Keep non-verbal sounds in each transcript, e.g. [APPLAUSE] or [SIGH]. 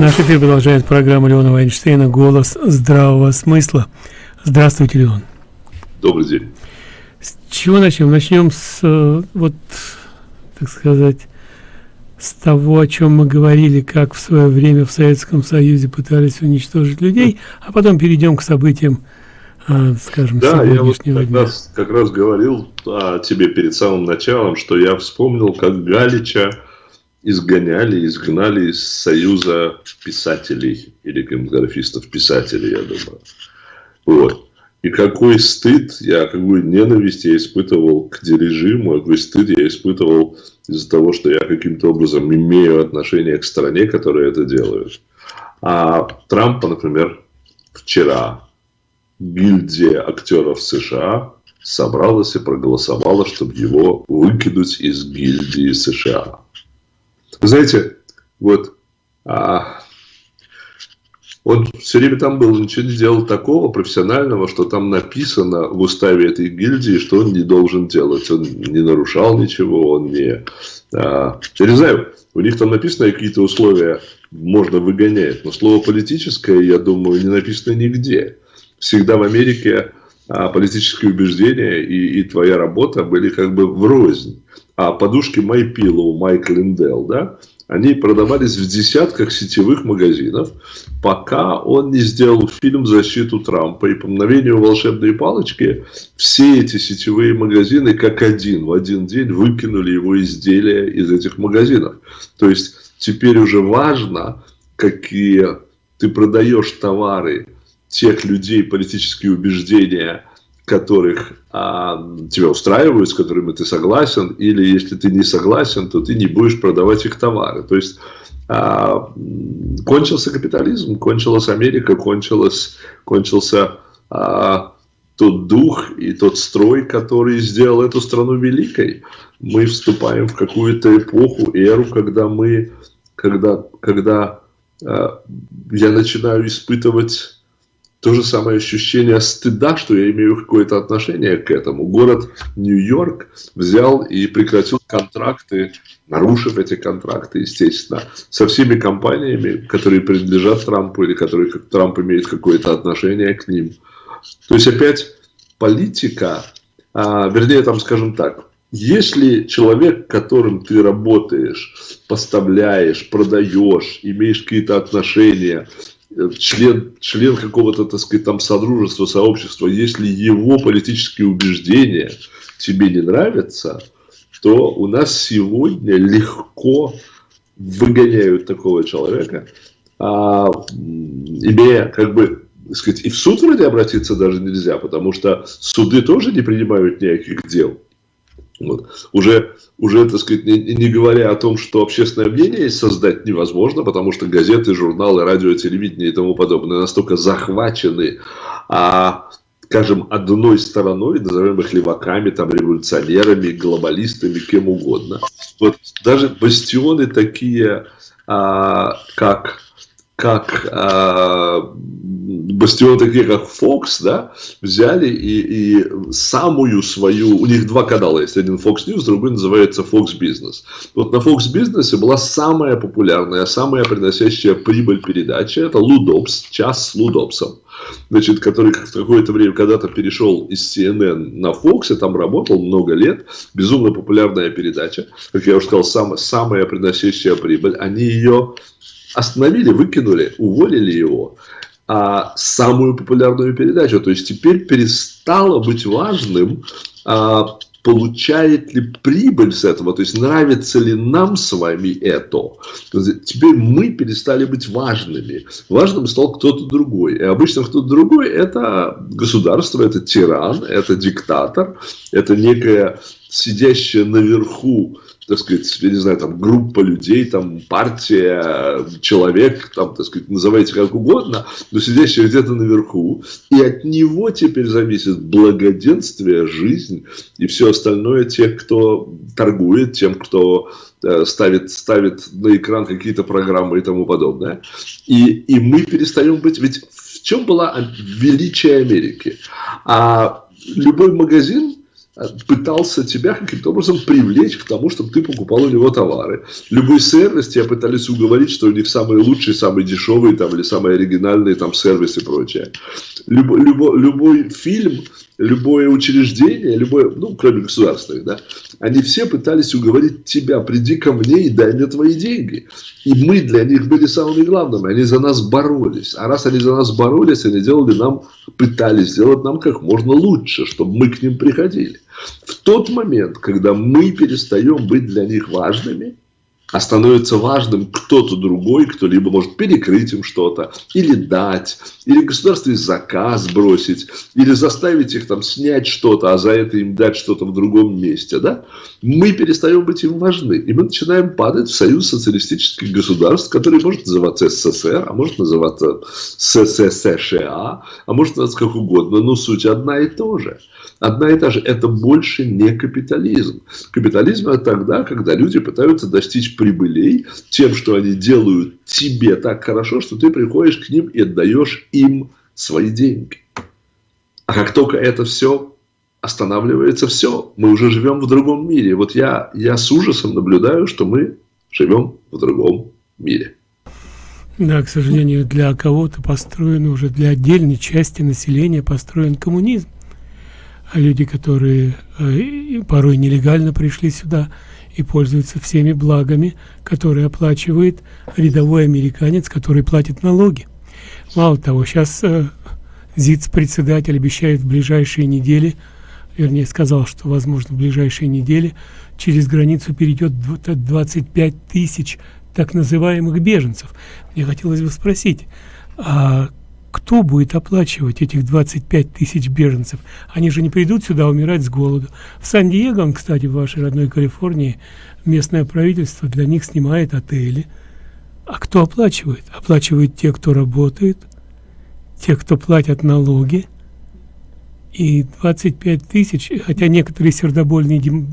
Наш эфир продолжает программа Леона Вайнштейна «Голос здравого смысла». Здравствуйте, Леон. Добрый день. С чего начнем? Начнем с, э, вот, так сказать, с того, о чем мы говорили, как в свое время в Советском Союзе пытались уничтожить людей, а потом перейдем к событиям, э, скажем, да, сегодняшнего я вот как дня. Раз, как раз говорил о тебе перед самым началом, что я вспомнил, как Галича изгоняли, изгнали из Союза писателей или кинематографистов-писателей, я думаю. Вот. И какой стыд, я, какую ненависть я испытывал к режиму, какой стыд я испытывал из-за того, что я каким-то образом имею отношение к стране, которая это делает. А Трампа, например, вчера гильдия актеров США собралась и проголосовала, чтобы его выкинуть из гильдии США. Знаете, вот а, он все время там был, ничего не делал такого профессионального, что там написано в уставе этой гильдии, что он не должен делать. Он не нарушал ничего, он не... А, я не знаю, у них там написано какие-то условия, можно выгонять, но слово политическое, я думаю, не написано нигде. Всегда в Америке а, политические убеждения и, и твоя работа были как бы врознь. А подушки MyPillow, Майк Линдел, да, они продавались в десятках сетевых магазинов, пока он не сделал фильм «Защиту Трампа». И по мгновению волшебной палочки все эти сетевые магазины как один в один день выкинули его изделия из этих магазинов. То есть теперь уже важно, какие ты продаешь товары тех людей, политические убеждения, которых а, тебя устраивают, с которыми ты согласен, или если ты не согласен, то ты не будешь продавать их товары. То есть а, кончился капитализм, кончилась Америка, кончилась, кончился а, тот дух и тот строй, который сделал эту страну великой. Мы вступаем в какую-то эпоху, эру, когда мы, когда, когда а, я начинаю испытывать то же самое ощущение стыда, что я имею какое-то отношение к этому. Город Нью-Йорк взял и прекратил контракты, нарушив эти контракты, естественно, со всеми компаниями, которые принадлежат Трампу или которые Трамп имеет какое-то отношение к ним. То есть опять политика, а, вернее, там, скажем так, если человек, которым ты работаешь, поставляешь, продаешь, имеешь какие-то отношения, член, член какого-то, так сказать, там содружества, сообщества, если его политические убеждения тебе не нравятся, то у нас сегодня легко выгоняют такого человека, а, имея как бы сказать, и в суд вроде обратиться даже нельзя, потому что суды тоже не принимают никаких дел. Вот. Уже, уже, так сказать, не, не говоря о том, что общественное мнение создать невозможно, потому что газеты, журналы, радио, телевидение и тому подобное настолько захвачены, а, скажем, одной стороной, назовем их леваками, там, революционерами, глобалистами, кем угодно. Вот даже бастионы такие, а, как как э, бастион такие, как Fox, да, взяли и, и самую свою, у них два канала есть, один Fox News, другой называется Fox Business. Вот на Fox Business была самая популярная, самая приносящая прибыль передача, это Лудобс, час с Лудобсом. Значит, который в какое-то время когда-то перешел из CNN на Fox, и там работал много лет, безумно популярная передача, как я уже сказал, сам, самая приносящая прибыль, они ее остановили, выкинули, уволили его. А самую популярную передачу. То есть теперь перестало быть важным, а, получает ли прибыль с этого, то есть нравится ли нам с вами это. Теперь мы перестали быть важными. Важным стал кто-то другой. И обычно кто-то другой это государство, это тиран, это диктатор, это некая сидящая наверху так сказать, я не знаю, там, группа людей, там, партия, человек, там, так сказать, называйте как угодно, но сидящий где-то наверху, и от него теперь зависит благоденствие, жизнь и все остальное тех, кто торгует, тем, кто э, ставит, ставит на экран какие-то программы и тому подобное. И, и мы перестаем быть... Ведь в чем была величие Америки? А любой магазин пытался тебя каким-то образом привлечь к тому, чтобы ты покупал у него товары. Любой сервис тебя пытались уговорить, что у них самые лучшие, самые дешевые там, или самые оригинальные там сервисы и прочее. Любой, любой, любой фильм любое учреждение, любое, ну, кроме государственных, да, они все пытались уговорить тебя, приди ко мне и дай мне твои деньги. И мы для них были самыми главными, они за нас боролись. А раз они за нас боролись, они делали нам, пытались сделать нам как можно лучше, чтобы мы к ним приходили. В тот момент, когда мы перестаем быть для них важными, а становится важным кто-то другой, кто либо может перекрыть им что-то, или дать, или государственный заказ бросить, или заставить их там снять что-то, а за это им дать что-то в другом месте, да, мы перестаем быть им важны, и мы начинаем падать в союз социалистических государств, который может называться СССР, а может называться СССР, а может называться как угодно, но суть одна и та же. Одна и та же. Это больше не капитализм. Капитализм это тогда, когда люди пытаются достичь прибылей тем, что они делают тебе так хорошо, что ты приходишь к ним и отдаешь им свои деньги. А как только это все останавливается, все, мы уже живем в другом мире. Вот я, я с ужасом наблюдаю, что мы живем в другом мире. Да, к сожалению, для кого-то построен уже, для отдельной части населения построен коммунизм. А люди, которые э, порой нелегально пришли сюда, и пользуется всеми благами, которые оплачивает рядовой американец, который платит налоги. Мало того, сейчас э, ЗИЦ-председатель обещает в ближайшие недели, вернее сказал, что возможно в ближайшие недели через границу перейдет 25 тысяч так называемых беженцев. Мне хотелось бы спросить, а кто будет оплачивать этих 25 тысяч беженцев? Они же не придут сюда умирать с голоду. В Сан-Диего, кстати, в вашей родной Калифорнии, местное правительство для них снимает отели. А кто оплачивает? Оплачивают те, кто работает, те, кто платят налоги. И 25 тысяч, хотя некоторые сердобольные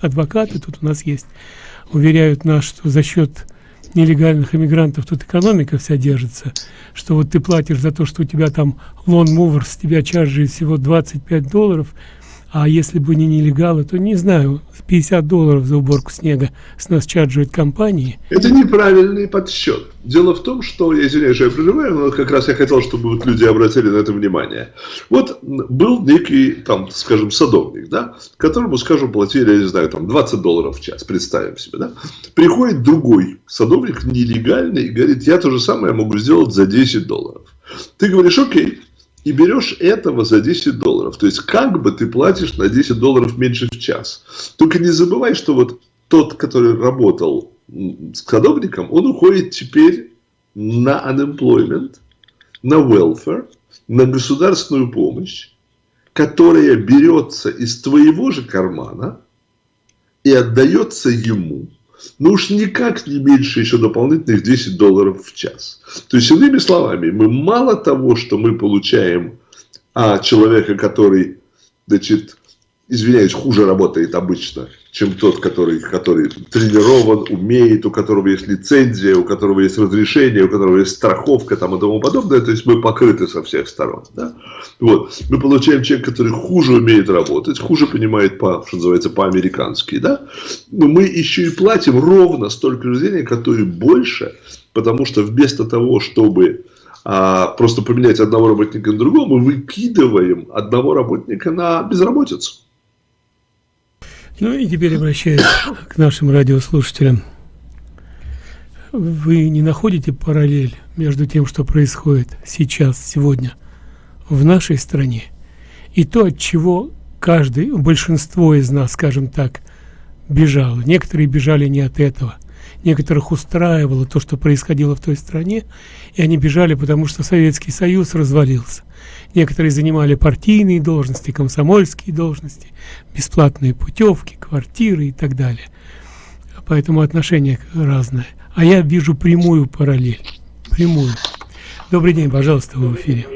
адвокаты тут у нас есть, уверяют нас, что за счет нелегальных иммигрантов тут экономика вся держится, что вот ты платишь за то, что у тебя там lawn mower с тебя charge ит всего 25 долларов, а если бы не нелегалы, то не знаю, 50 долларов за уборку снега с нас чарджуют компании. Это неправильный подсчет. Дело в том, что, я извиняюсь, я прерываю, но как раз я хотел, чтобы вот люди обратили на это внимание. Вот был некий, там, скажем, садовник, да, которому, скажем, платили, я не знаю, там, 20 долларов в час, представим себе, да. Приходит другой садовник, нелегальный, и говорит, я то же самое могу сделать за 10 долларов. Ты говоришь, окей, и берешь этого за 10 долларов. То есть, как бы ты платишь на 10 долларов меньше в час. Только не забывай, что вот тот, который работал с садовником, он уходит теперь на unemployment, на welfare, на государственную помощь, которая берется из твоего же кармана и отдается ему ну уж никак не меньше еще дополнительных 10 долларов в час. То есть, иными словами, мы мало того, что мы получаем а, человека, который, значит, извиняюсь, хуже работает обычно, чем тот, который, который тренирован, умеет, у которого есть лицензия, у которого есть разрешение, у которого есть страховка там, и тому подобное. То есть мы покрыты со всех сторон. Да? Вот. Мы получаем человека, который хуже умеет работать, хуже понимает, по, что называется, по-американски. Да? Но мы еще и платим ровно столько же денег, а то и больше, потому что вместо того, чтобы а, просто поменять одного работника на другого, мы выкидываем одного работника на безработицу. Ну и теперь обращаюсь к нашим радиослушателям. Вы не находите параллель между тем, что происходит сейчас, сегодня в нашей стране, и то, от чего каждый, большинство из нас, скажем так, бежало. Некоторые бежали не от этого. Некоторых устраивало то, что происходило в той стране, и они бежали, потому что Советский Союз развалился. Некоторые занимали партийные должности, комсомольские должности, бесплатные путевки, квартиры и так далее. Поэтому отношение разное. А я вижу прямую параллель. Прямую. Добрый день, пожалуйста, вы в эфире.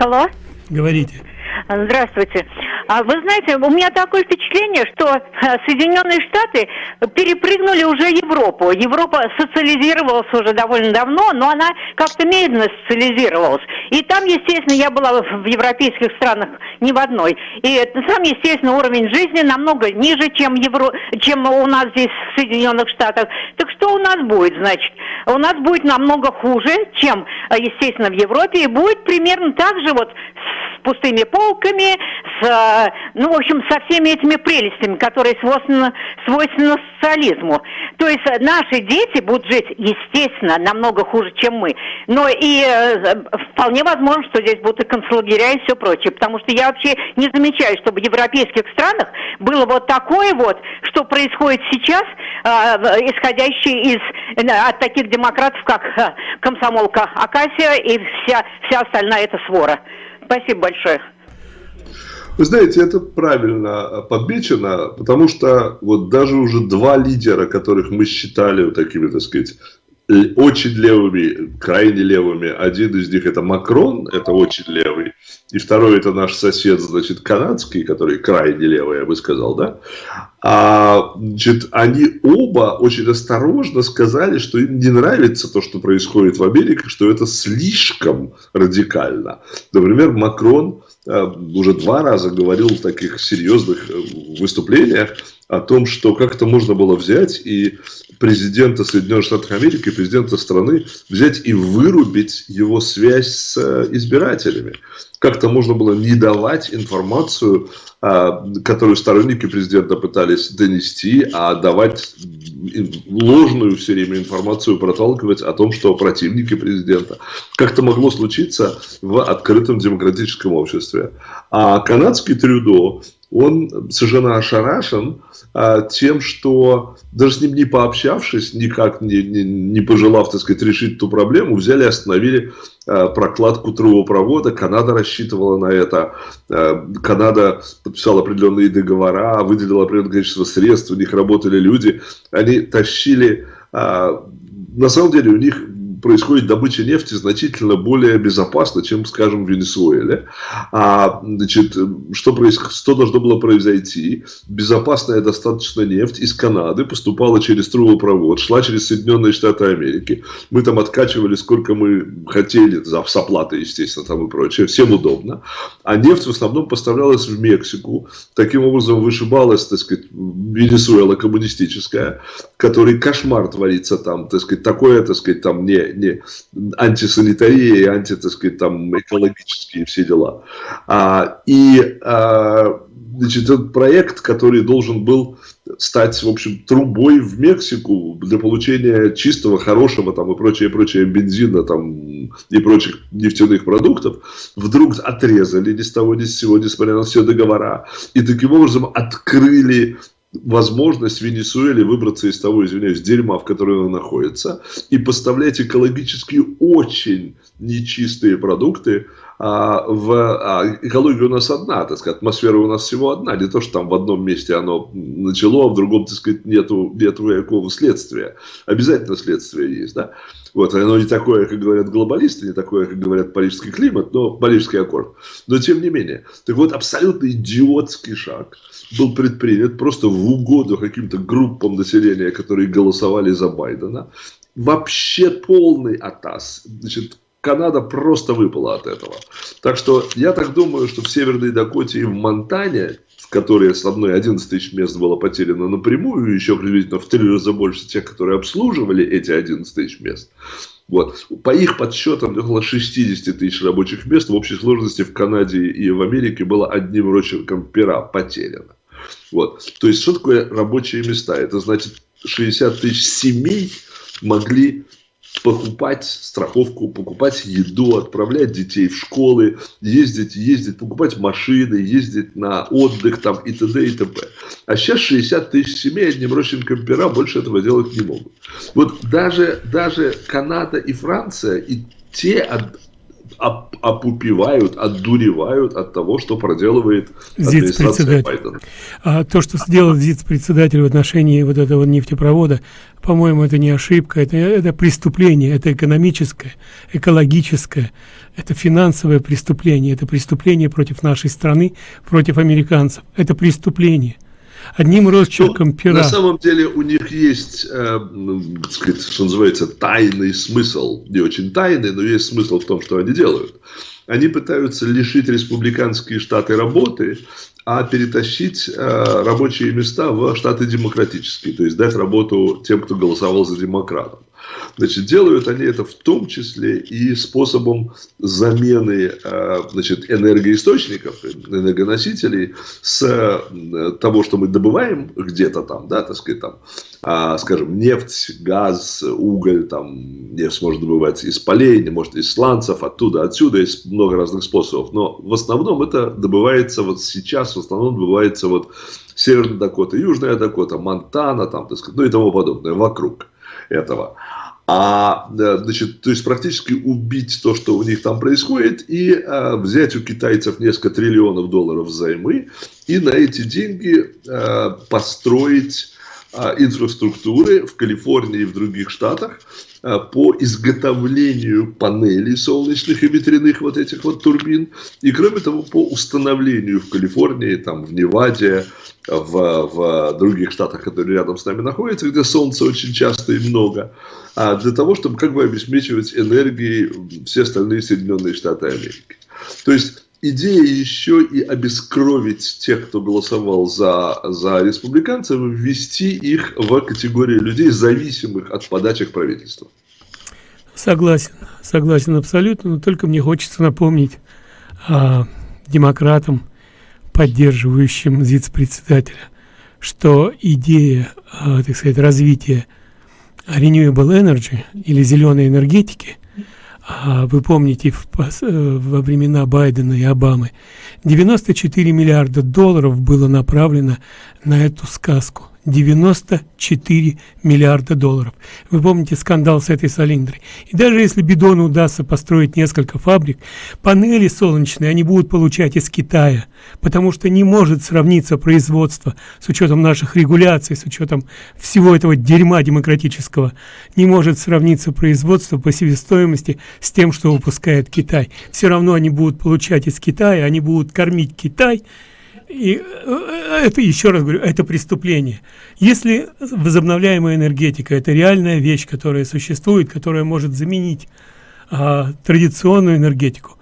Алло. Говорите. Здравствуйте. А вы знаете, у меня такое впечатление, что э, Соединенные Штаты перепрыгнули уже Европу. Европа социализировалась уже довольно давно, но она как-то медленно социализировалась. И там, естественно, я была в европейских странах ни в одной. И там, естественно, уровень жизни намного ниже, чем, Евро... чем у нас здесь в Соединенных Штатах. Так что у нас будет, значит? У нас будет намного хуже, чем, э, естественно, в Европе. И будет примерно так же вот пустыми полками, с, э, ну, в общем, со всеми этими прелестями, которые свойственны, свойственны социализму. То есть наши дети будут жить, естественно, намного хуже, чем мы. Но и э, вполне возможно, что здесь будут и концлагеря и все прочее. Потому что я вообще не замечаю, чтобы в европейских странах было вот такое вот, что происходит сейчас, э, исходящее из, от таких демократов, как комсомолка Акасия и вся, вся остальная эта свора. Спасибо большое. Вы знаете, это правильно подмечено, потому что вот даже уже два лидера, которых мы считали вот такими, так сказать, очень левыми, крайне левыми. Один из них это Макрон, это очень левый. И второй это наш сосед, значит, канадский, который крайне левый, я бы сказал, да. А, значит, они оба очень осторожно сказали, что им не нравится то, что происходит в Америке, что это слишком радикально. Например, Макрон э, уже два раза говорил в таких серьезных э, выступлениях о том, что как это можно было взять и президента Соединенных Штатов Америки, президента страны, взять и вырубить его связь с э, избирателями. Как-то можно было не давать информацию, а, которую сторонники президента пытались донести, а давать ложную все время информацию проталкивать о том, что противники президента. Как-то могло случиться в открытом демократическом обществе. А канадский Трюдо, он совершенно ошарашен а, тем, что даже с ним не пообщавшись, никак не, не, не пожелав, так сказать, решить ту проблему, взяли и остановили а, прокладку трубопровода. Канада рассчитывала на это. А, Канада подписала определенные договора, выделила определенное количество средств, у них работали люди. Они тащили... А, на самом деле у них происходит добыча нефти значительно более безопасно, чем, скажем, в Венесуэле. А, значит, что, происход... что должно было произойти? Безопасная достаточно нефть из Канады поступала через трубопровод, шла через Соединенные Штаты Америки. Мы там откачивали сколько мы хотели, за, с оплатой, естественно, там и прочее. Всем удобно. А нефть в основном поставлялась в Мексику. Таким образом вышибалась, так сказать, Венесуэла коммунистическая, который кошмар творится там, так сказать, такое, так сказать, там не, не антисанитария и анти, так сказать, там, экологические все дела. А, и а, значит, этот проект, который должен был стать, в общем, трубой в Мексику для получения чистого, хорошего там и прочее, прочее бензина там и прочих нефтяных продуктов, вдруг отрезали ни с того ни с сего, несмотря на все договора, и таким образом открыли возможность Венесуэле выбраться из того, извиняюсь, дерьма, в котором она находится, и поставлять экологически очень нечистые продукты в а, экология у нас одна, так сказать, атмосфера у нас всего одна, не то, что там в одном месте оно начало, а в другом, так сказать, нету, нету никакого следствия. Обязательно следствие есть, да. Вот, оно не такое, как говорят глобалисты, не такое, как говорят парижский климат, но парижский аккорд. Но тем не менее. Так вот, абсолютно идиотский шаг был предпринят просто в угоду каким-то группам населения, которые голосовали за Байдена. Вообще полный атас. Значит, Канада просто выпала от этого. Так что я так думаю, что в Северной Дакоте и в Монтане, в которой с одной 11 тысяч мест было потеряно напрямую, еще приблизительно в три раза больше тех, которые обслуживали эти 11 тысяч мест, вот. По их подсчетам, около 60 тысяч рабочих мест в общей сложности в Канаде и в Америке было одним рочерком пера потеряно. Вот. То есть, что такое рабочие места? Это значит, 60 тысяч семей могли покупать страховку, покупать еду, отправлять детей в школы, ездить, ездить, покупать машины, ездить на отдых там и т.д. и т.п. А сейчас 60 тысяч семей одним родственникам пера больше этого делать не могут. Вот даже, даже Канада и Франция, и те оп опупевают, отдуревают от того, что проделывает администрация Байдена. А то, что сделал ЗИЦ-председатель в отношении вот этого нефтепровода, по-моему, это не ошибка, это, это преступление, это экономическое, экологическое, это финансовое преступление, это преступление против нашей страны, против американцев, это преступление одним росчерком ну, пера. На самом деле у них есть, э, сказать, что называется, тайный смысл. Не очень тайный, но есть смысл в том, что они делают. Они пытаются лишить республиканские штаты работы, а перетащить э, рабочие места в штаты демократические, то есть дать работу тем, кто голосовал за демократов. Значит, делают они это в том числе и способом замены э, значит, энергоисточников, энергоносителей с э, того, что мы добываем где-то там, да, так сказать, там, а, скажем, нефть, газ, уголь, там, нефть может добываться из полей, может из сланцев, оттуда, отсюда, есть много разных способов. Но в основном это добывается вот сейчас, в основном добывается вот Северная Дакота, Южная Дакота, Монтана, там, так сказать, ну и тому подобное, вокруг этого. А, значит, то есть практически убить то, что у них там происходит, и а, взять у китайцев несколько триллионов долларов взаймы, и на эти деньги а, построить а, инфраструктуры в Калифорнии и в других штатах по изготовлению панелей солнечных и ветряных вот этих вот турбин, и кроме того по установлению в Калифорнии, там в Неваде, в, в других штатах, которые рядом с нами находятся, где солнца очень часто и много, а для того, чтобы как бы обеспечивать энергией все остальные Соединенные Штаты Америки. То есть идея еще и обескровить тех, кто голосовал за, за республиканцев, ввести их в категорию людей, зависимых от подачек правительства. Согласен, согласен абсолютно, но только мне хочется напомнить а, демократам, поддерживающим ЗИЦ-председателя, что идея, а, так сказать, развития renewable energy или зеленой энергетики, вы помните в, во времена Байдена и Обамы, 94 миллиарда долларов было направлено на эту сказку. 94 миллиарда долларов. Вы помните скандал с этой Солиндрой. И даже если Бидону удастся построить несколько фабрик, панели солнечные они будут получать из Китая, потому что не может сравниться производство с учетом наших регуляций, с учетом всего этого дерьма демократического, не может сравниться производство по себестоимости с тем, что выпускает Китай. Все равно они будут получать из Китая, они будут кормить Китай, и э, это, еще раз говорю, это преступление. Если возобновляемая энергетика – это реальная вещь, которая существует, которая может заменить а, традиционную энергетику,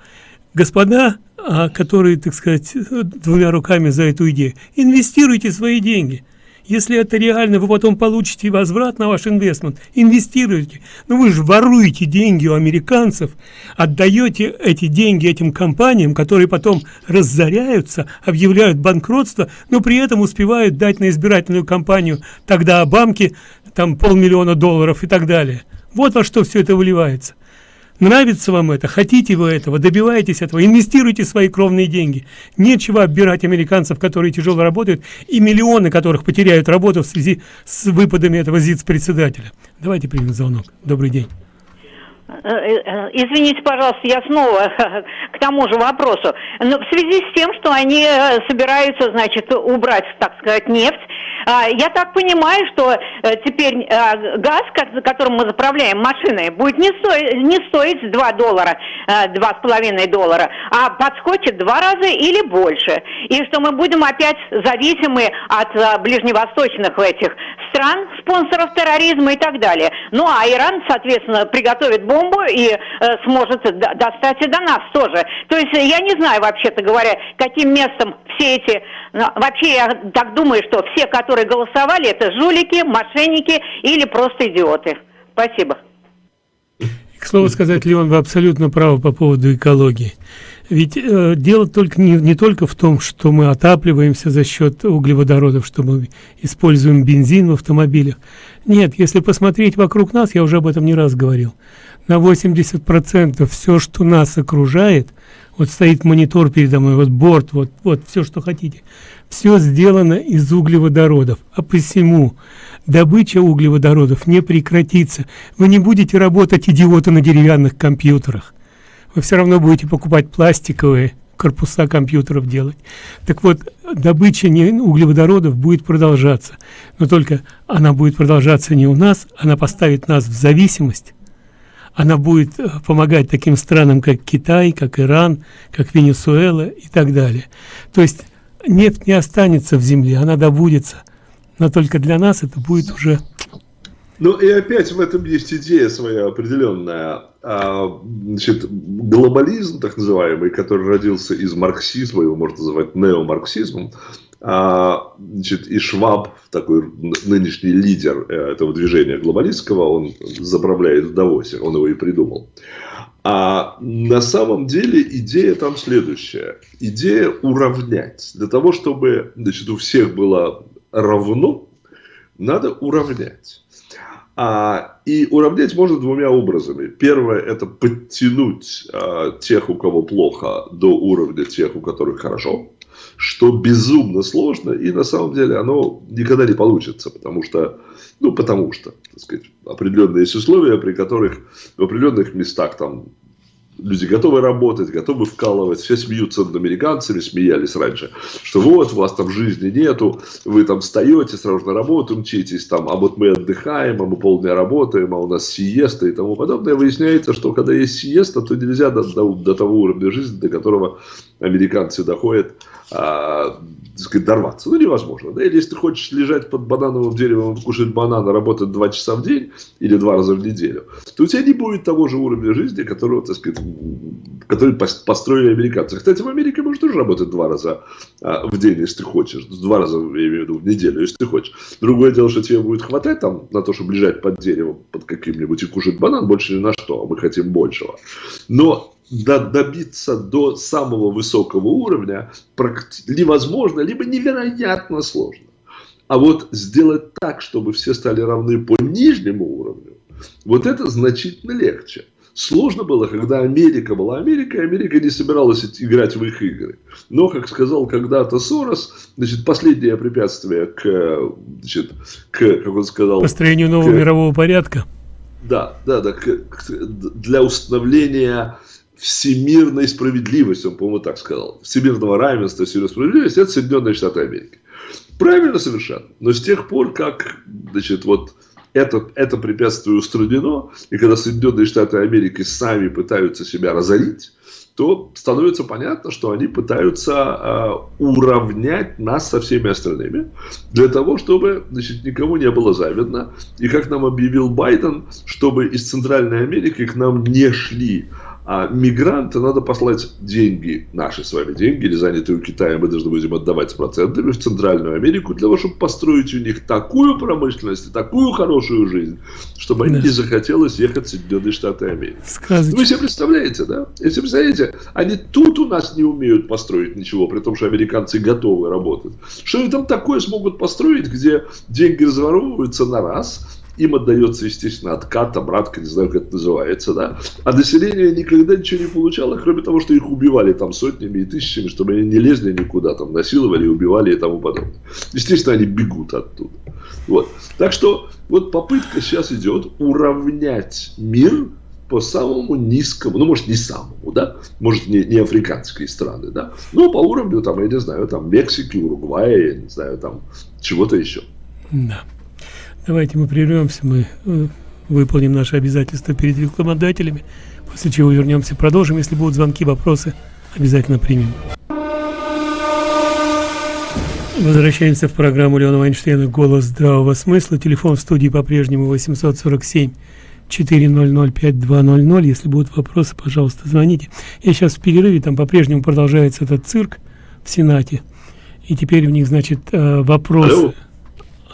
господа, а, которые, так сказать, двумя руками за эту идею, инвестируйте свои деньги – если это реально, вы потом получите возврат на ваш инвестмент, инвестируйте. Но вы же воруете деньги у американцев, отдаете эти деньги этим компаниям, которые потом разоряются, объявляют банкротство, но при этом успевают дать на избирательную кампанию тогда Обамке там полмиллиона долларов и так далее. Вот во что все это выливается. Нравится вам это, хотите вы этого, добиваетесь этого, инвестируйте свои кровные деньги. Нечего оббирать американцев, которые тяжело работают, и миллионы которых потеряют работу в связи с выпадами этого ЗИЦ-председателя. Давайте примем звонок. Добрый день. Э, э, извините, пожалуйста, я снова [LAUGHS] к тому же вопросу. Но в связи с тем, что они э, собираются, значит, убрать, так сказать, нефть, а, я так понимаю, что э, теперь э, газ, которым мы заправляем машины, будет не стоить, не стоить 2 доллара, 2,5 э, доллара, а подскочит два раза или больше. И что мы будем опять зависимы от ближневосточных этих стран, спонсоров терроризма и так далее. Ну а Иран, соответственно, приготовит бомбу и сможет достать и до нас тоже. То есть я не знаю, вообще-то говоря, каким местом все эти... Ну, вообще я так думаю, что все, которые голосовали, это жулики, мошенники или просто идиоты. Спасибо. К слову сказать, Леон, вы абсолютно правы по поводу экологии. Ведь э, дело только не, не только в том, что мы отапливаемся за счет углеводородов, что мы используем бензин в автомобилях. Нет, если посмотреть вокруг нас, я уже об этом не раз говорил, на 80% все, что нас окружает, вот стоит монитор передо мной, вот борт, вот, вот все, что хотите, все сделано из углеводородов, а посему добыча углеводородов не прекратится. Вы не будете работать идиоты на деревянных компьютерах. вы все равно будете покупать пластиковые корпуса компьютеров делать. Так вот, добыча не, углеводородов будет продолжаться, но только она будет продолжаться не у нас, она поставит нас в зависимость, она будет э, помогать таким странам, как Китай, как Иран, как Венесуэла и так далее. То есть нефть не останется в земле, она добудется, но только для нас это будет уже ну и опять в этом есть идея своя определенная. А, значит, глобализм, так называемый, который родился из марксизма, его можно называть неомарксизмом, значит, и Шваб, такой нынешний лидер э, этого движения глобалистского, он заправляет в Давосе, он его и придумал. А на самом деле идея там следующая. Идея уравнять. Для того, чтобы значит, у всех было равно, надо уравнять. А, и уравнять можно двумя образами. Первое – это подтянуть а, тех, у кого плохо, до уровня тех, у которых хорошо, что безумно сложно, и на самом деле оно никогда не получится, потому что, ну, потому что, так сказать, определенные есть условия, при которых в определенных местах там люди готовы работать, готовы вкалывать, все смеются над американцами, смеялись раньше, что вот, у вас там жизни нету, вы там встаете, сразу на работу мчитесь, там, а вот мы отдыхаем, а мы полдня работаем, а у нас сиеста и тому подобное. Выясняется, что когда есть сиеста, то нельзя до, до, до того уровня жизни, до которого американцы доходят, а, сказать, дорваться. Ну, невозможно. Да? Или если ты хочешь лежать под банановым деревом, кушать бананы, работать два часа в день или два раза в неделю, то у тебя не будет того же уровня жизни, которого, так сказать, который построили американцы. Кстати, в Америке можно тоже работать два раза а, в день, если ты хочешь. Два раза, я имею в виду, в неделю, если ты хочешь. Другое дело, что тебе будет хватать там на то, чтобы лежать под деревом, под каким-нибудь и кушать банан, больше ни на что, а мы хотим большего. Но добиться до самого высокого уровня невозможно, либо невероятно сложно. А вот сделать так, чтобы все стали равны по нижнему уровню, вот это значительно легче. Сложно было, когда Америка была Америкой, Америка не собиралась играть в их игры. Но, как сказал когда-то Сорос, значит, последнее препятствие к, значит, к, как он сказал... Построению нового к, мирового порядка. Да, да, да, к, к, для установления всемирной справедливости, он, по-моему, так сказал, всемирного равенства, всемирной справедливости, это Соединенные Штаты Америки. Правильно совершенно. Но с тех пор, как, значит, вот это, это препятствие устранено, и когда Соединенные Штаты Америки сами пытаются себя разорить, то становится понятно, что они пытаются э, уравнять нас со всеми остальными, для того, чтобы значит, никому не было завидно. И как нам объявил Байден, чтобы из Центральной Америки к нам не шли а мигранты надо послать деньги, наши с вами деньги, или занятые у Китая, мы должны будем отдавать с процентами в Центральную Америку, для того, чтобы построить у них такую промышленность и такую хорошую жизнь, чтобы да. им не захотелось ехать в Соединенные Штаты Америки. Сказочно. Вы себе представляете, да? Если представляете, они тут у нас не умеют построить ничего, при том, что американцы готовы работать. Что они там такое смогут построить, где деньги разворовываются на раз, им отдается, естественно, откат, обратка, не знаю, как это называется, да. А население никогда ничего не получало, кроме того, что их убивали там сотнями и тысячами, чтобы они не лезли никуда, там насиловали, убивали и тому подобное. Естественно, они бегут оттуда. Вот. Так что вот попытка сейчас идет уравнять мир по самому низкому, ну, может, не самому, да, может, не, не африканские страны, да, но по уровню, там, я не знаю, там, Мексики, Уругвая, я не знаю, там, чего-то еще. Да. Давайте мы прервемся, мы э, выполним наши обязательства перед рекламодателями, после чего вернемся, продолжим. Если будут звонки, вопросы, обязательно примем. Возвращаемся в программу Леона Вайнштейна «Голос здравого смысла». Телефон в студии по-прежнему 847 400 5200. Если будут вопросы, пожалуйста, звоните. Я сейчас в перерыве, там по-прежнему продолжается этот цирк в Сенате. И теперь у них, значит, э, вопросы. Алло.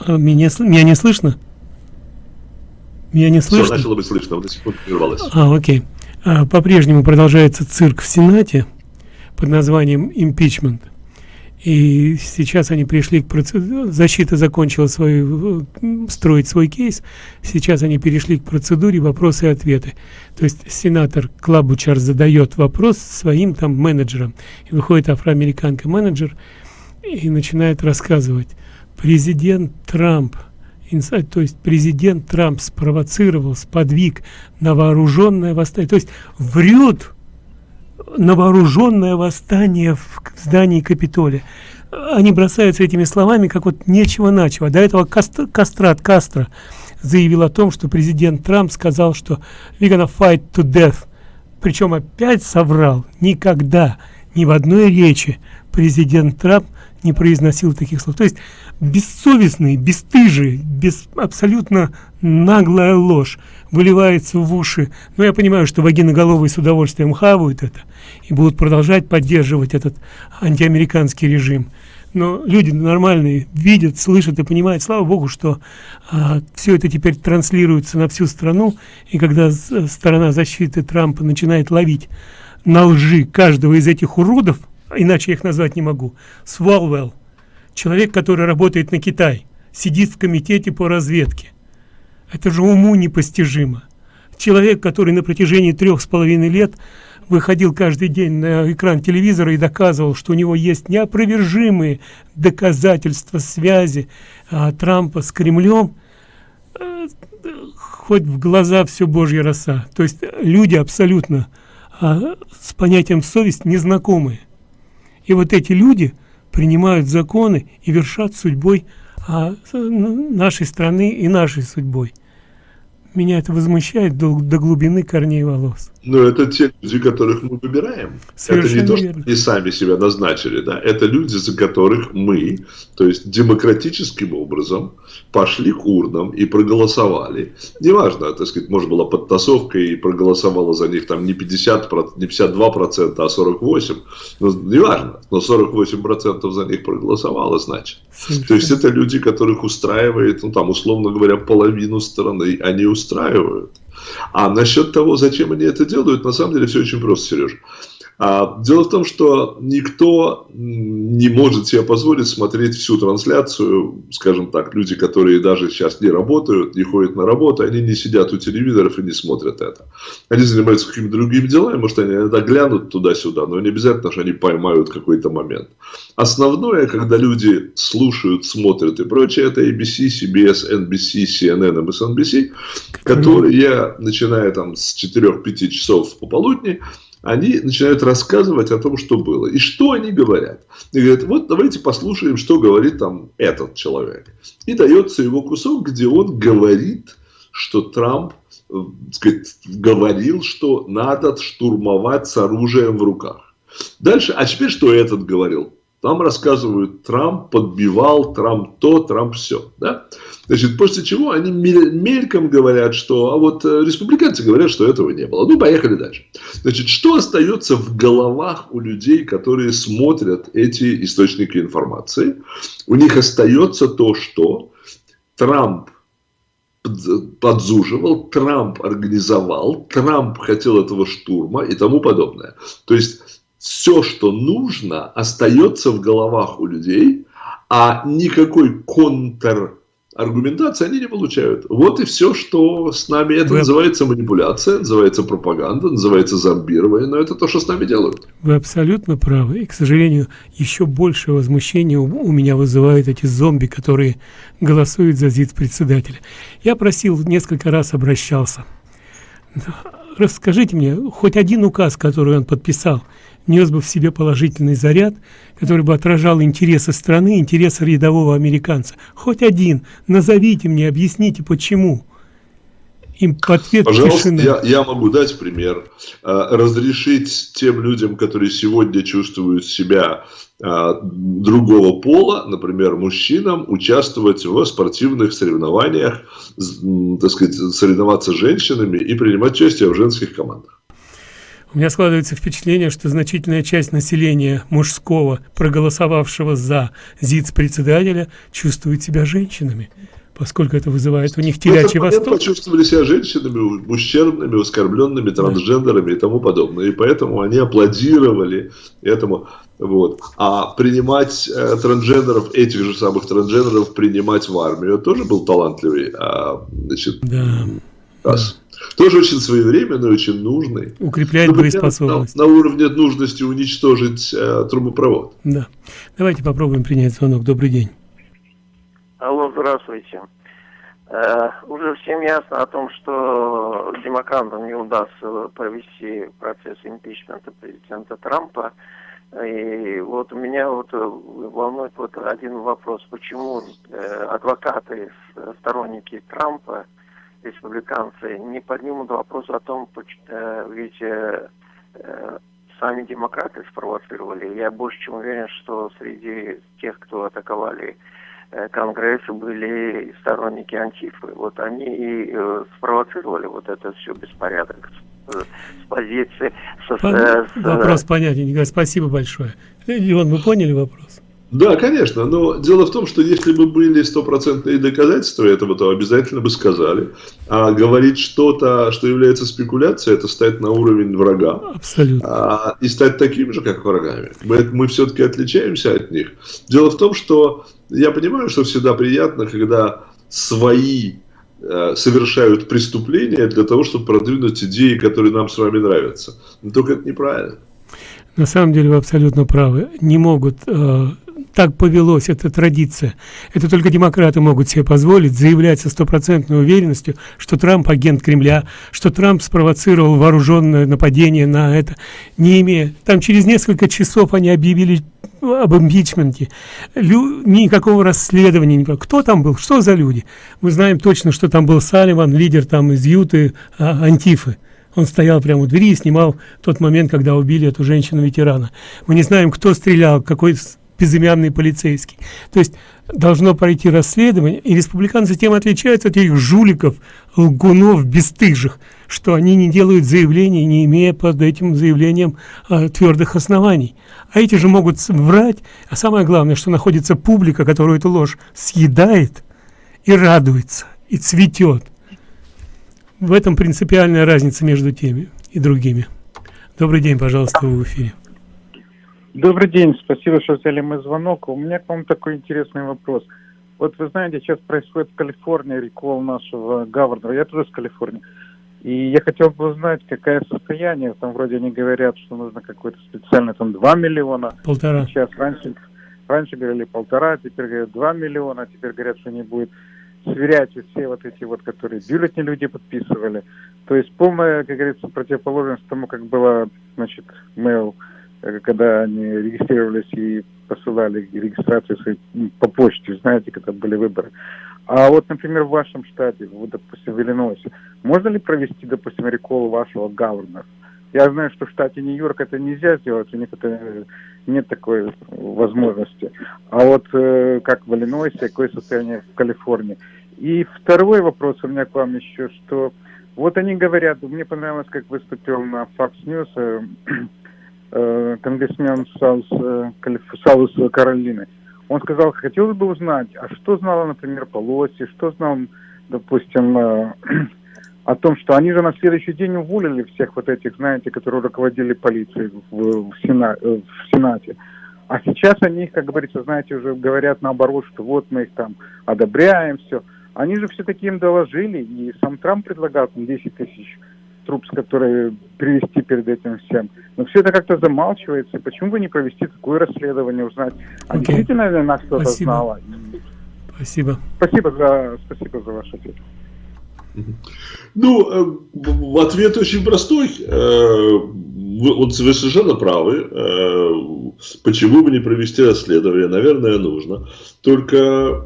А, меня, меня не слышно? Меня не слышно? Все, начало быть слышно, вот до сих пор прервалось. А, окей. А, По-прежнему продолжается цирк в Сенате под названием «Импичмент». И сейчас они пришли к процедуре, защита закончила свою, строить свой кейс, сейчас они перешли к процедуре вопросы и ответы. То есть сенатор Клабучар задает вопрос своим там менеджерам, и выходит афроамериканка менеджер и начинает рассказывать президент Трамп, то есть президент Трамп спровоцировал, сподвиг на вооруженное восстание. То есть врет, на вооруженное восстание в здании Капитолия. Они бросаются этими словами, как вот нечего-начего. До этого Каст, Кастрат Кастро заявил о том, что президент Трамп сказал, что we're gonna fight to death. Причем опять соврал. Никогда, ни в одной речи президент Трамп не произносил таких слов. То есть бессовестный, бесстыжий, без, абсолютно наглая ложь выливается в уши. Но я понимаю, что вагиноголовые с удовольствием хавают это и будут продолжать поддерживать этот антиамериканский режим. Но люди нормальные видят, слышат и понимают, слава богу, что а, все это теперь транслируется на всю страну, и когда сторона защиты Трампа начинает ловить на лжи каждого из этих уродов, иначе я их назвать не могу, Свалвелл, человек, который работает на Китай, сидит в комитете по разведке. Это же уму непостижимо. Человек, который на протяжении трех с половиной лет выходил каждый день на экран телевизора и доказывал, что у него есть неопровержимые доказательства связи а, Трампа с Кремлем, а, хоть в глаза все божья роса. То есть люди абсолютно а, с понятием совесть незнакомые. И вот эти люди принимают законы и вершат судьбой а, нашей страны и нашей судьбой. Меня это возмущает до, до глубины корней волос. Но это те люди, которых мы выбираем. Совершенно это не то, что они сами себя назначили, да. Это люди, за которых мы, то есть демократическим образом, пошли к урнам и проголосовали. Неважно, так сказать, может была подтасовка и проголосовала за них там не 50, не 52 процента, а 48. Но, неважно, но 48 процентов за них проголосовало, значит. Совершенно. То есть это люди, которых устраивает, ну там, условно говоря, половину страны они устраивают. А насчет того, зачем они это делают, на самом деле все очень просто, Сереж. А, дело в том, что никто не может себе позволить смотреть всю трансляцию, скажем так, люди, которые даже сейчас не работают, не ходят на работу, они не сидят у телевизоров и не смотрят это. Они занимаются какими-то другими делами, может, они иногда глянут туда-сюда, но не обязательно, что они поймают какой-то момент. Основное, когда люди слушают, смотрят и прочее, это ABC, CBS, NBC, CNN, MSNBC, которые, начиная там с 4-5 часов пополудни, они начинают рассказывать о том, что было. И что они говорят? И говорят, вот давайте послушаем, что говорит там этот человек. И дается его кусок, где он говорит, что Трамп э, сказать, говорил, что надо штурмовать с оружием в руках. Дальше, а теперь что этот говорил? Там рассказывают, Трамп подбивал, Трамп то, Трамп все. Да? Значит, после чего они мельком говорят, что... А вот э, республиканцы говорят, что этого не было. Ну, поехали дальше. Значит, что остается в головах у людей, которые смотрят эти источники информации? У них остается то, что Трамп подзуживал, Трамп организовал, Трамп хотел этого штурма и тому подобное. То есть все, что нужно, остается в головах у людей, а никакой контр аргументации они не получают. Вот и все, что с нами. Это Вы... называется манипуляция, называется пропаганда, называется зомбирование, но это то, что с нами делают. Вы абсолютно правы. И, к сожалению, еще больше возмущения у меня вызывают эти зомби, которые голосуют за ЗИЦ-председателя. Я просил, несколько раз обращался. Расскажите мне, хоть один указ, который он подписал, нес бы в себе положительный заряд, который бы отражал интересы страны, интересы рядового американца. Хоть один. Назовите мне, объясните, почему. Им ответ Пожалуйста, я, я могу дать пример. А, разрешить тем людям, которые сегодня чувствуют себя другого пола, например, мужчинам, участвовать в спортивных соревнованиях, так сказать, соревноваться с женщинами и принимать участие в женских командах. У меня складывается впечатление, что значительная часть населения мужского, проголосовавшего за ЗИЦ-председателя, чувствует себя женщинами поскольку это вызывает у них телячий восторг. почувствовали себя женщинами, ущербными, оскорбленными, трансгендерами да. и тому подобное. И поэтому они аплодировали этому. Вот. А принимать э, трансгендеров, этих же самых трансгендеров, принимать в армию, тоже был талантливый а, значит, да. раз. Да. Тоже очень своевременный, очень нужный. Укрепляет Например, боеспособность. На, на уровне нужности уничтожить э, трубопровод. Да. Давайте попробуем принять звонок. Добрый день. Алло, здравствуйте. Э, уже всем ясно о том, что демократам не удастся провести процесс импичмента президента Трампа. И вот у меня вот волнует вот один вопрос. Почему э, адвокаты, сторонники Трампа, республиканцы, не поднимут вопрос о том, э, ведь сами демократы спровоцировали. Я больше чем уверен, что среди тех, кто атаковали Э, Конгресса были сторонники Антифы. Вот они и э, спровоцировали вот это все беспорядок с, э, с позиции... Со, Пон... с, вопрос понятен, Николай, спасибо большое. Леон, вы поняли вопрос? Да, конечно, но дело в том, что если бы были стопроцентные доказательства этого, то обязательно бы сказали. А говорить что-то, что является спекуляцией, это стать на уровень врага. Абсолютно. А, и стать таким же, как врагами. Мы, мы все-таки отличаемся от них. Дело в том, что я понимаю, что всегда приятно, когда свои э, совершают преступления для того, чтобы продвинуть идеи, которые нам с вами нравятся. Но только это неправильно. На самом деле вы абсолютно правы. Не могут э, так повелось, это традиция. Это только демократы могут себе позволить заявлять со стопроцентной уверенностью, что Трамп агент Кремля, что Трамп спровоцировал вооруженное нападение на это, не имея... Там через несколько часов они объявили об импичменте. Лю... Никакого расследования. Не... Кто там был? Что за люди? Мы знаем точно, что там был Салливан, лидер там из Юты, а, Антифы. Он стоял прямо у двери и снимал тот момент, когда убили эту женщину-ветерана. Мы не знаем, кто стрелял, какой безымянный полицейский. То есть должно пройти расследование, и республиканцы тем отличаются от этих жуликов, лгунов, бесстыжих, что они не делают заявлений, не имея под этим заявлением э, твердых оснований. А эти же могут врать, а самое главное, что находится публика, которую эту ложь съедает и радуется, и цветет. В этом принципиальная разница между теми и другими. Добрый день, пожалуйста, вы в эфире. Добрый день, спасибо, что взяли мой звонок. У меня к вам такой интересный вопрос. Вот вы знаете, сейчас происходит в Калифорнии рекол нашего гаварнера, я тоже с Калифорнии. И я хотел бы узнать, какое состояние, там вроде они говорят, что нужно какой-то специальный, там 2 миллиона. Полтора. Сейчас раньше, раньше говорили полтора, теперь говорят 2 миллиона, теперь говорят, что не будет сверять все вот эти вот, которые бюллетни люди подписывали. То есть полная, как говорится, противоположность тому, как было, значит, mail Э, когда они регистрировались и посылали регистрацию по почте, знаете, когда были выборы. А вот, например, в вашем штате, вот, допустим, в Иллинойсе, можно ли провести, допустим, рекол вашего гавернера? Я знаю, что в штате Нью-Йорк это нельзя сделать, у них это нет такой возможности. А вот э, как в Иллинойсе, какое состояние в Калифорнии? И второй вопрос у меня к вам еще, что вот они говорят, мне понравилось, как выступил на Fox News э, э, конгрессмен Саус, э, Саус Каролины. Он сказал, хотелось бы узнать, а что знала, например, Пелоси, что знал, допустим, э, [CLEARS THROAT] о том, что они же на следующий день уволили всех вот этих, знаете, которые руководили полицией в, в, Сена, э, в Сенате. А сейчас они, как говорится, знаете, уже говорят наоборот, что вот мы их там одобряем, все. Они же все-таки им доложили, и сам Трамп предлагал там 10 тысяч труп, с которой привести перед этим всем. Но все это как-то замалчивается. Почему бы не провести такое расследование, узнать, а okay. действительно ли она что-то знала? Спасибо. Спасибо за, спасибо за ваш ответ. Ну, э, ответ очень простой. Э, вот вы совершенно правы. Э, почему бы не провести расследование? Наверное, нужно. Только,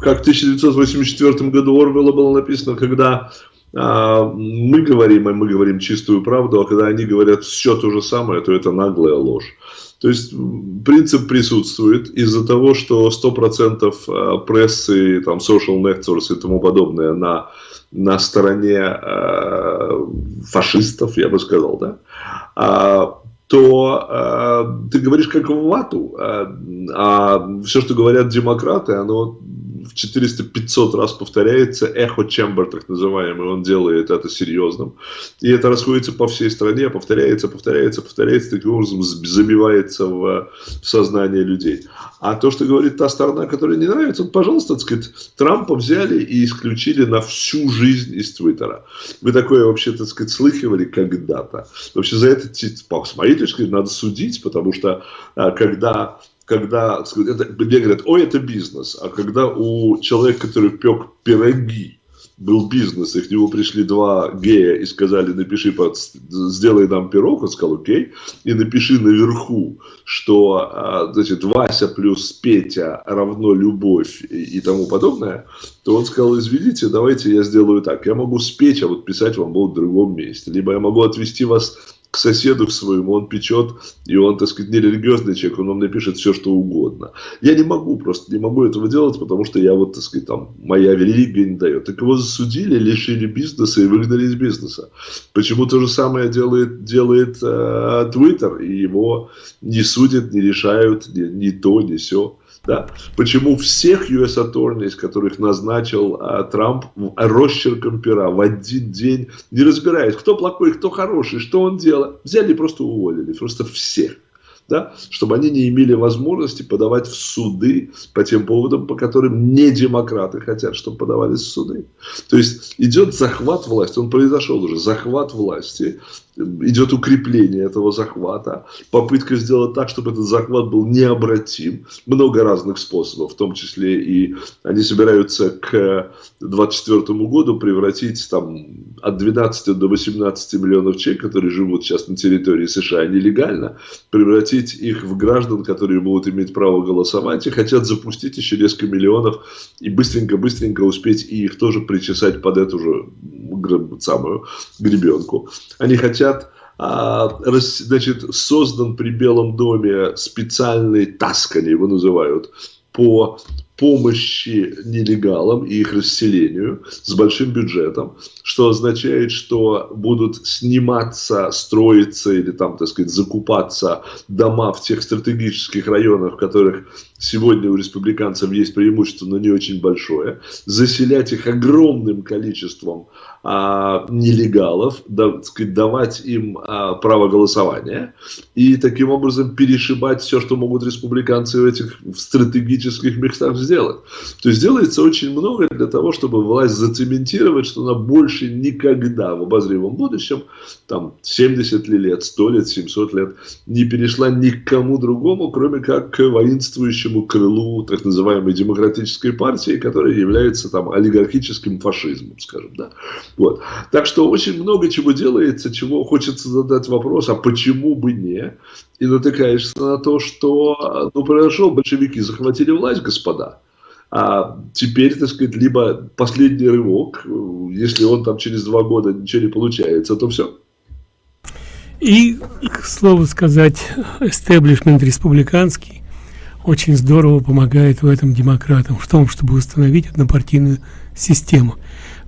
как в 1984 году Орвелла было написано, когда мы говорим, и мы говорим чистую правду, а когда они говорят все то же самое, то это наглая ложь. То есть принцип присутствует из-за того, что 100% а, прессы, там, social networks и тому подобное на, на стороне э, фашистов, я бы сказал, да, а, то э, ты говоришь как в вату, э, а все, что говорят демократы, оно в 400-500 раз повторяется, эхо чембер так называемый, он делает это серьезным. И это расходится по всей стране, повторяется, повторяется, повторяется, таким образом забивается в, в сознание людей. А то, что говорит та сторона, которая не нравится, вот, пожалуйста, так сказать, Трампа взяли и исключили на всю жизнь из Твиттера. Вы такое вообще, так сказать, слыхивали когда-то. Вообще за это, с моей зрения, надо судить, потому что а, когда когда это, мне говорят, ой, это бизнес, а когда у человека, который пек пироги, был бизнес, и к нему пришли два гея и сказали, напиши, под, сделай нам пирог, он сказал, окей, и напиши наверху, что, а, значит, Вася плюс Петя равно любовь и, и тому подобное, то он сказал, извините, давайте я сделаю так, я могу спеть, а вот писать вам буду в другом месте, либо я могу отвести вас к соседу к своему, он печет, и он, так сказать, не религиозный человек, он вам напишет все, что угодно. Я не могу, просто не могу этого делать, потому что я вот, так сказать, там, моя религия не дает. Так его засудили, лишили бизнеса и выгнали из бизнеса. Почему то же самое делает, делает э, Twitter, и его не судят, не решают, ни, ни то, ни все. Да. Почему всех US attorneys, которых назначил а, Трамп росчерком пера в один день, не разбираясь, кто плохой, кто хороший, что он делал, взяли и просто уволили. Просто всех да, чтобы они не имели возможности подавать в суды по тем поводам, по которым не демократы хотят, чтобы подавались в суды. То есть идет захват власти, он произошел уже, захват власти, идет укрепление этого захвата, попытка сделать так, чтобы этот захват был необратим, много разных способов, в том числе и они собираются к 2024 году превратить там от 12 до 18 миллионов человек, которые живут сейчас на территории США нелегально, превратить их в граждан, которые будут иметь право голосовать и хотят запустить еще несколько миллионов и быстренько-быстренько успеть и их тоже причесать под эту же самую гребенку. Они хотят а, значит, создан при Белом доме специальный таск, они его называют, по помощи нелегалам и их расселению с большим бюджетом, что означает, что будут сниматься, строиться или там, так сказать, закупаться дома в тех стратегических районах, в которых сегодня у республиканцев есть преимущество, но не очень большое, заселять их огромным количеством а, нелегалов, давать им а, право голосования и таким образом перешибать все, что могут республиканцы в этих стратегических местах сделать. То есть делается очень много для того, чтобы власть зацементировать, что она больше никогда в обозримом будущем, там 70 лет, 100 лет, 700 лет, не перешла ни к кому другому, кроме как к воинствующему крылу так называемой демократической партии, которая является там олигархическим фашизмом, скажем, да. Вот. Так что очень много чего делается, чего хочется задать вопрос, а почему бы не? И натыкаешься на то, что ну, произошел, большевики захватили власть, господа. А теперь, так сказать, либо последний рывок, если он там через два года ничего не получается, то все. И, к слову сказать, истеблишмент республиканский очень здорово помогает в этом демократам, в том, чтобы установить однопартийную систему.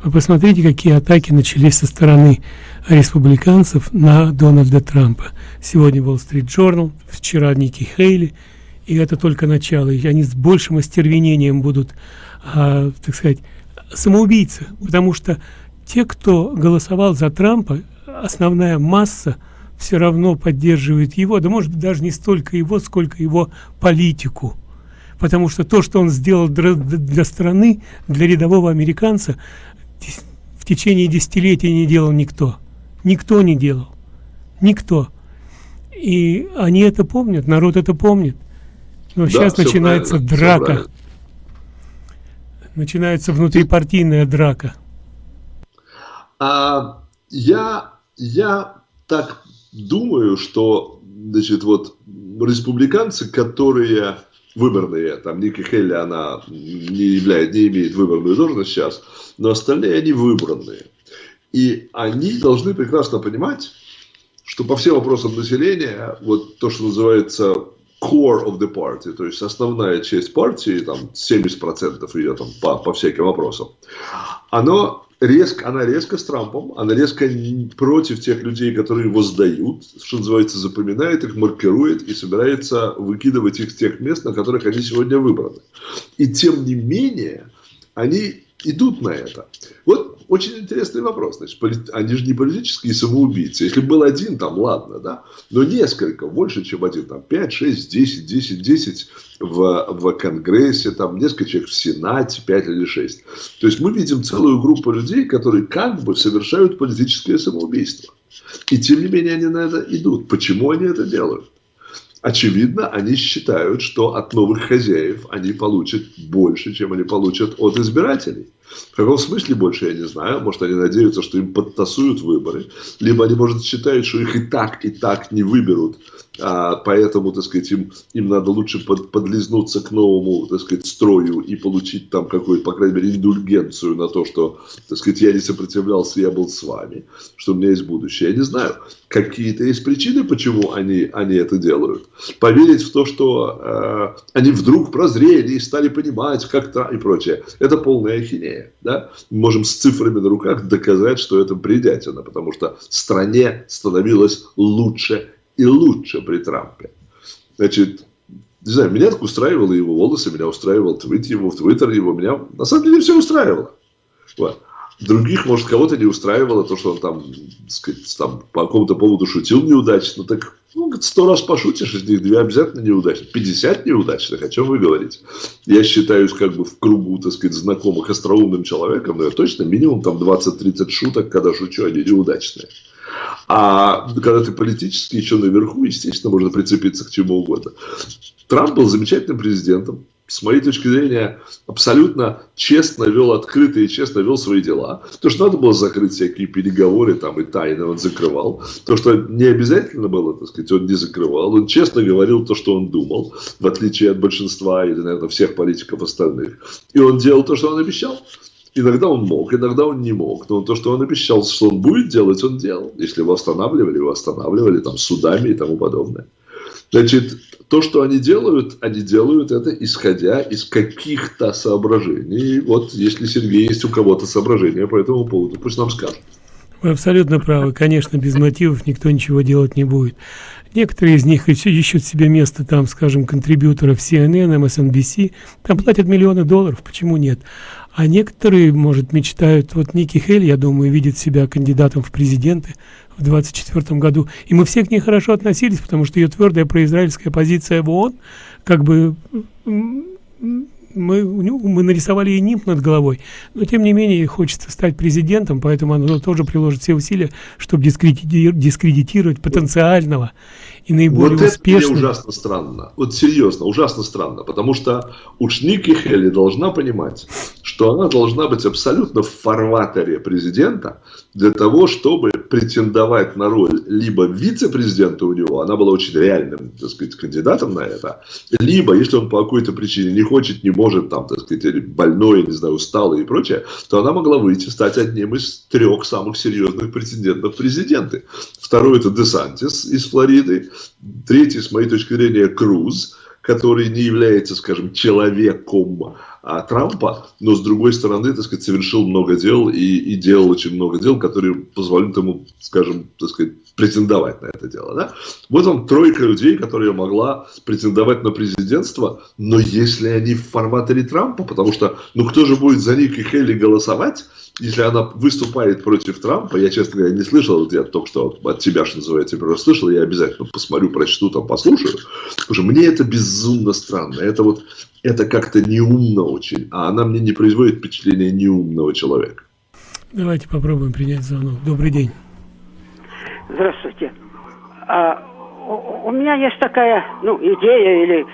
Вы посмотрите, какие атаки начались со стороны республиканцев на Дональда Трампа. Сегодня Wall Street Journal, вчера Ники Хейли, и это только начало. И они с большим остервенением будут, а, так сказать, самоубийцы, потому что те, кто голосовал за Трампа, основная масса все равно поддерживает его, да может быть даже не столько его, сколько его политику. Потому что то, что он сделал для, страны, для рядового американца, в течение десятилетий не делал никто. Никто не делал. Никто. И они это помнят, народ это помнит. Но да, сейчас начинается драка. Начинается внутрипартийная драка. А, я, я так думаю, что значит, вот республиканцы, которые выборные, там Ники Хелли, она не, являет, не имеет выборную должность сейчас, но остальные они выбранные. И они должны прекрасно понимать, что по всем вопросам населения, вот то, что называется core of the party, то есть основная часть партии, там 70% ее там по, по всяким вопросам, оно резко, она резко с Трампом, она резко против тех людей, которые его сдают, что называется, запоминает их, маркирует и собирается выкидывать их с тех мест, на которых они сегодня выбраны. И тем не менее, они идут на это. Вот очень интересный вопрос. Значит, они же не политические самоубийцы. Если был один, там, ладно, да, но несколько, больше, чем один, там, 5, 6, 10, 10, 10 в, в Конгрессе, там, несколько человек в Сенате, 5 или 6. То есть, мы видим целую группу людей, которые как бы совершают политическое самоубийство. И тем не менее они на это идут. Почему они это делают? очевидно, они считают, что от новых хозяев они получат больше, чем они получат от избирателей. В каком смысле больше, я не знаю. Может, они надеются, что им подтасуют выборы. Либо они, может, считают, что их и так, и так не выберут. А, поэтому, так сказать, им, им надо лучше под, подлизнуться к новому, так сказать, строю и получить там какую-то, по крайней мере, индульгенцию на то, что, так сказать, я не сопротивлялся, я был с вами, что у меня есть будущее. Я не знаю, какие-то есть причины, почему они, они это делают. Поверить в то, что э, они вдруг прозрели и стали понимать как-то и прочее, это полная ахинея. Да? Мы можем с цифрами на руках доказать, что это бредятина, потому что стране становилось лучше и лучше при Трампе. Значит, не знаю, меня так устраивало его волосы, меня устраивал твит его, твиттер его, меня на самом деле все устраивало. Вот. Других, может, кого-то не устраивало то, что он там, сказать, там по какому-то поводу шутил неудачно. Так, ну, сто раз пошутишь, из них две обязательно неудачных. 50 неудачных, о чем вы говорите? Я считаюсь как бы в кругу, так сказать, знакомых остроумным человеком, но я точно минимум там 20-30 шуток, когда шучу, они неудачные. А когда ты политически еще наверху, естественно, можно прицепиться к чему угодно. Трамп был замечательным президентом. С моей точки зрения, абсолютно честно вел, открыто и честно вел свои дела. То, что надо было закрыть всякие переговоры там и тайны, он закрывал. То, что не обязательно было, так сказать, он не закрывал. Он честно говорил то, что он думал, в отличие от большинства или, наверное, всех политиков остальных. И он делал то, что он обещал. Иногда он мог, иногда он не мог. Но то, что он обещал, что он будет делать, он делал. Если его останавливали, его останавливали там судами и тому подобное. Значит, то, что они делают, они делают это исходя из каких-то соображений. Вот, если Сергей есть у кого-то соображения по этому поводу, пусть нам скажет. Вы абсолютно правы. Конечно, без мотивов никто ничего делать не будет. Некоторые из них ищут себе место, там, скажем, контрибьюторов CNN, MSNBC. Там платят миллионы долларов, почему нет? А некоторые, может, мечтают, вот Ники Хель, я думаю, видит себя кандидатом в президенты в 24 году. И мы все к ней хорошо относились, потому что ее твердая произраильская позиция в ООН, как бы мы, мы нарисовали ей нимб над головой, но тем не менее хочется стать президентом, поэтому она тоже приложит все усилия, чтобы дискредитировать, дискредитировать потенциального и наиболее вот успешного. это ужасно странно. Вот серьезно, ужасно странно, потому что уж Ники Хелли должна понимать, что она должна быть абсолютно в фарватере президента для того, чтобы претендовать на роль либо вице-президента у него, она была очень реальным, так сказать, кандидатом на это, либо, если он по какой-то причине не хочет, не может, там, так сказать, больной, не знаю, усталый и прочее, то она могла выйти, стать одним из трех самых серьезных претендентов президенты. Второй это Десантис из Флориды, третий, с моей точки зрения, Круз, который не является, скажем, человеком а, Трампа, но с другой стороны, так сказать, совершил много дел и, и делал очень много дел, которые позволят ему, скажем, так сказать, претендовать на это дело. Да? Вот вам тройка людей, которые могла претендовать на президентство, но если они в форматоре Трампа, потому что, ну кто же будет за Ники Хелли голосовать, если она выступает против Трампа, я, честно говоря, не слышал, я только что от тебя, что называется, просто слышал, я обязательно посмотрю, прочту, там, послушаю, потому мне это безумно странно, это вот, это как-то неумно очень, а она мне не производит впечатление неумного человека. Давайте попробуем принять звонок. Добрый день. Здравствуйте. А, у, у меня есть такая, ну, идея или,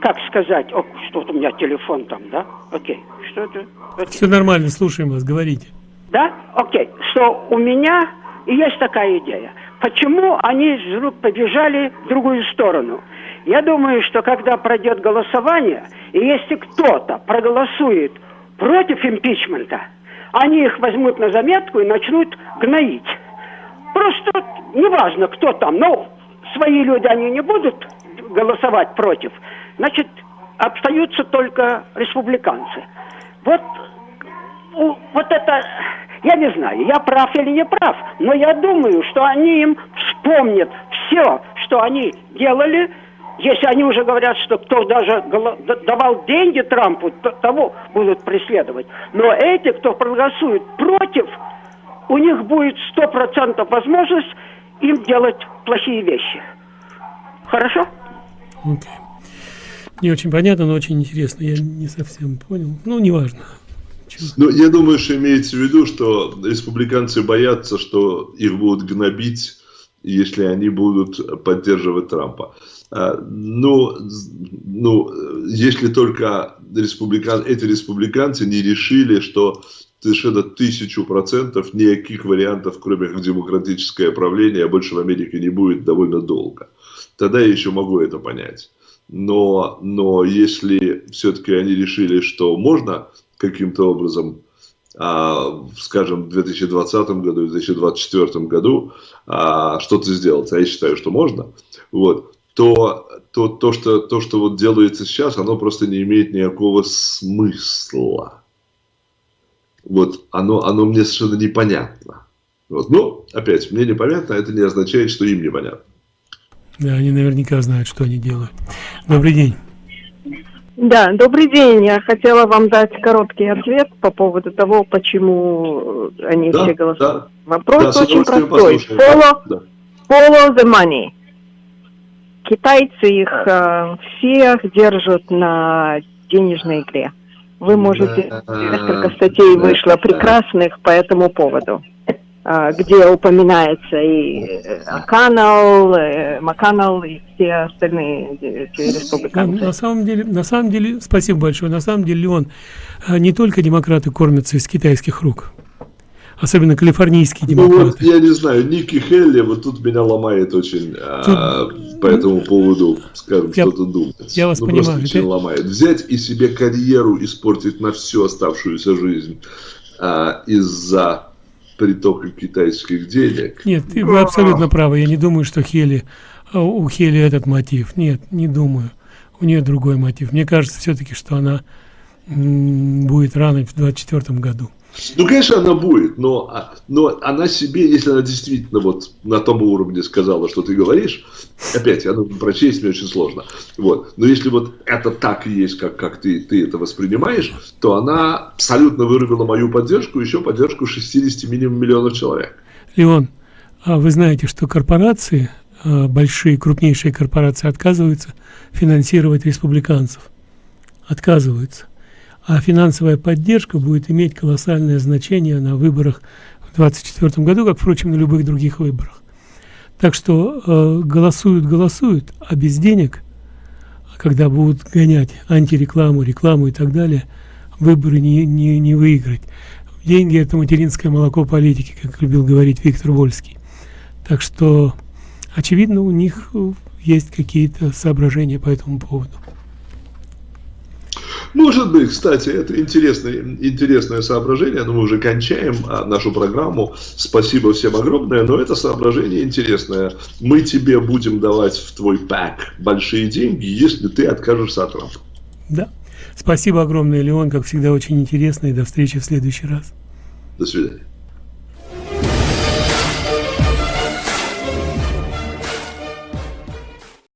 как сказать, о, что-то у меня телефон там, да? Окей, что это? Окей. Все нормально, слушаем вас, говорите. Да? Окей, что у меня есть такая идея. Почему они вдруг побежали в другую сторону? Я думаю, что когда пройдет голосование, и если кто-то проголосует против импичмента, они их возьмут на заметку и начнут гноить. Просто неважно, кто там, но свои люди, они не будут голосовать против. Значит, остаются только республиканцы. Вот, вот это, я не знаю, я прав или не прав, но я думаю, что они им вспомнят все, что они делали, если они уже говорят, что кто даже давал деньги Трампу, того будут преследовать. Но эти, кто проголосует против, у них будет сто процентов возможность им делать плохие вещи. Хорошо? Okay. Не очень понятно, но очень интересно. Я не совсем понял. Ну, неважно. Ну, я думаю, что имеется в виду, что республиканцы боятся, что их будут гнобить если они будут поддерживать Трампа. А, ну, ну, если только республикан, эти республиканцы не решили, что совершенно тысячу процентов никаких вариантов, кроме как демократическое правление, больше в Америке не будет довольно долго. Тогда я еще могу это понять. Но, но если все-таки они решили, что можно каким-то образом а, скажем, в 2020 году, в 2024 году а, что-то сделать, а я считаю, что можно, вот, то, то, то, что, то, что вот делается сейчас, оно просто не имеет никакого смысла. Вот, оно, оно мне совершенно непонятно. Вот. Ну, опять, мне непонятно, это не означает, что им непонятно. Да, они наверняка знают, что они делают. Добрый день. Да, добрый день. Я хотела вам дать короткий ответ по поводу того, почему они да, все голосуют. Да. Вопрос да, очень простой. Follow, да. follow the money. Китайцы их э, всех держат на денежной игре. Вы можете, несколько статей вышло прекрасных по этому поводу. А, где упоминается и Маканал, э, Маканал и все остальные республиканцы. На самом деле, на самом деле, спасибо большое. На самом деле, он а, не только демократы кормятся из китайских рук, особенно калифорнийские демократы. Ну вот, я не знаю, Ники Хелли, вот тут меня ломает очень тут, а, по этому поводу, скажем, что-то думать. Я вас ну, понимаю. Очень это... ломает. Взять и себе карьеру испортить на всю оставшуюся жизнь а, из-за притока китайских денег. Нет, вы абсолютно правы. Я не думаю, что Хели, а, у Хели этот мотив. Нет, не думаю. У нее другой мотив. Мне кажется все-таки, что она будет рано в 2024 году. Ну, конечно, она будет, но, а, но она себе, если она действительно вот на том уровне сказала, что ты говоришь, опять, она прочесть мне очень сложно. Вот. Но если вот это так и есть, как, как ты, ты это воспринимаешь, то она абсолютно вырубила мою поддержку, еще поддержку 60 минимум миллионов человек. Леон, а вы знаете, что корпорации, а, большие, крупнейшие корпорации отказываются финансировать республиканцев. Отказываются а финансовая поддержка будет иметь колоссальное значение на выборах в 2024 году, как, впрочем, на любых других выборах. Так что э, голосуют, голосуют, а без денег, когда будут гонять антирекламу, рекламу и так далее, выборы не, не, не выиграть. Деньги – это материнское молоко политики, как любил говорить Виктор Вольский. Так что, очевидно, у них есть какие-то соображения по этому поводу. Может быть, кстати, это интересное, интересное соображение, но мы уже кончаем а, нашу программу. Спасибо всем огромное, но это соображение интересное. Мы тебе будем давать в твой пак большие деньги, если ты откажешься от Трампа. Да. Спасибо огромное, Леон, как всегда, очень интересно, и до встречи в следующий раз. До свидания.